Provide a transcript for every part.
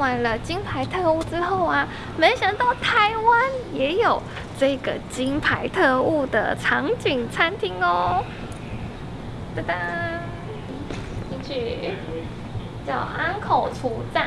完了金牌特务之后啊，没想到台湾也有这个金牌特务的场景餐厅哦。噔噔，进去，叫安口出站。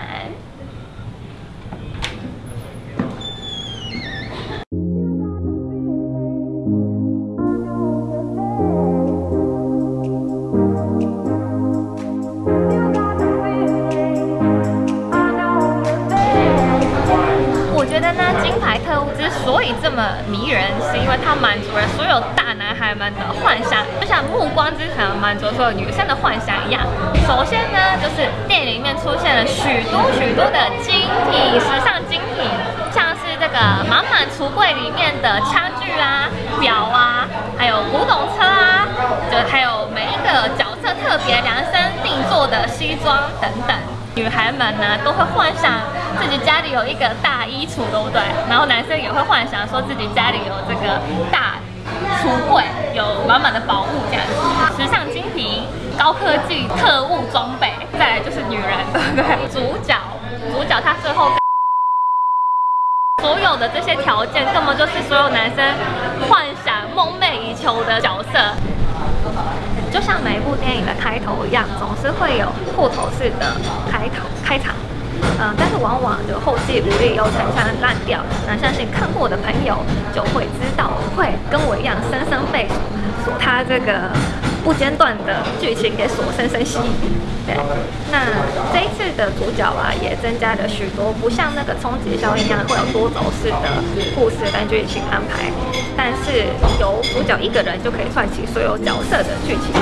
特务之所以这么迷人，是因为它满足了所有大男孩们的幻想，就像《暮光之城》满足所有女生的幻想一样。首先呢，就是店里面出现了许多许多的精品、时尚精品，像是这个满满橱柜里面的家具啊、表啊，还有古董车啊，就还有每一个角色特别量身定做的西装等等。女孩们呢都会幻想自己家里有一个大衣橱，对不对？然后男生也会幻想说自己家里有这个大橱柜，有满满的宝物这样子。时尚精品、高科技特务装备，再来就是女人，对 不对？主角，主角他最后所有的这些条件，根本就是所有男生幻想梦寐以求的角色。就像每一部电影的开头一样，总是会有破头式的开头开场，嗯，但是往往就后继无力又常常烂掉。那相信看过的朋友就会知道，会跟我一样深深被所他这个不间断的剧情给所深深吸引。对，那这一次的主角啊，也增加了许多，不像那个冲击效应一样会有多轴式的故事跟剧情安排，但是由主角一个人就可以串起所有角色的剧情。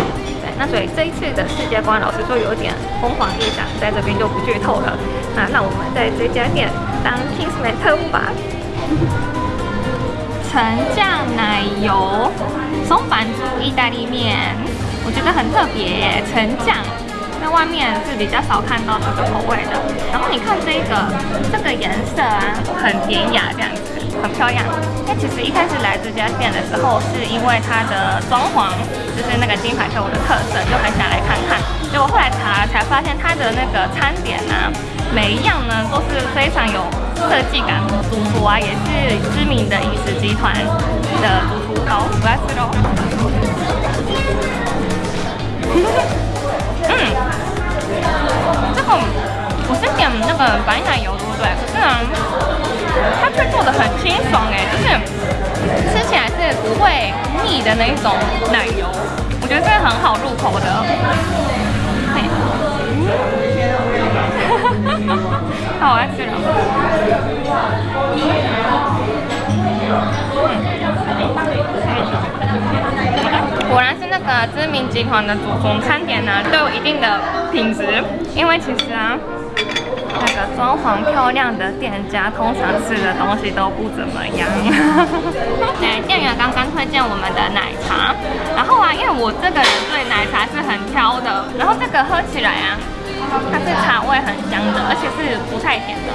那所以这一次的世界观，老实说有点疯狂异想，在这边就不剧透了。那让我们在这家店当 Kingsman 特务吧。橙酱奶油松板猪意大利面，我觉得很特别耶，橙酱。在外面是比较少看到这个口味的，然后你看这个，这个颜色啊，很典雅，这样子，漂亮。那其实一开始来这家店的时候，是因为它的装潢，就是那个金牌特务的特色，就很想来看看。结果后来查才发现，它的那个餐点啊，每一样呢都是非常有设计感。主厨啊，也是知名的饮食集团的主厨。好，我要吃喽。嗯，这个我是点那个白奶油，对不对？可是呢，它却做的很清爽哎，就是吃起来是不会腻的那一种奶油，我觉得这个很好入口的。好，我要吃了。果然是那个知名集团的祖宗，餐点呢都有一定的品质。因为其实啊，那个装潢漂亮的店家，通常吃的东西都不怎么样。对，店员刚刚推荐我们的奶茶，然后啊，因为我这个人对奶茶是很挑的，然后这个喝起来啊，它是茶味很香的，而且是不太甜的。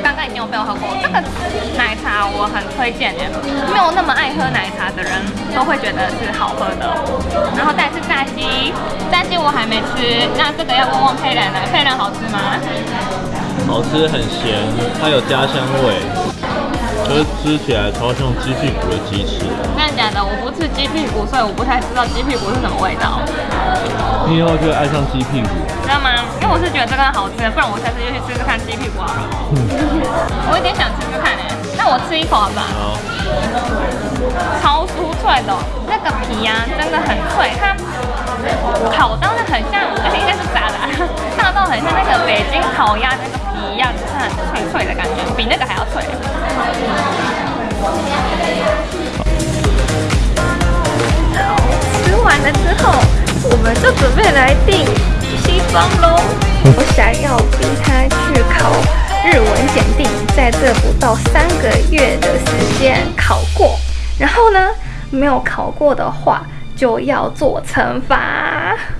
刚刚已经有被我喝过这个奶茶，我很推荐耶。没有那么爱喝奶茶的人都会觉得是好喝的。然后再是炸鸡，炸鸡我还没吃，那这个要问问佩兰了。佩兰好吃吗？好吃，很咸，它有家乡味。可是吃起来超像鸡屁股的鸡翅。真的假的？我不吃鸡屁股，所以我不太知道鸡屁股是什么味道。你以后就会爱上鸡屁股，知道吗？因为我是觉得这个好吃，不然我下次就去吃吃看鸡屁股好了。我有点想吃吃看诶，那我吃一口好不好？超酥脆的，那个皮啊真的很脆，它烤到的很像，应该是炸的，炸到很像那个北京烤鸭那个皮一样，就是很脆脆的感觉，比那个还要脆。吃完了之后，我们就准备来订西方喽。我想要逼他去考日文检定，在这不到三个月的时间考过。然后呢，没有考过的话，就要做惩罚。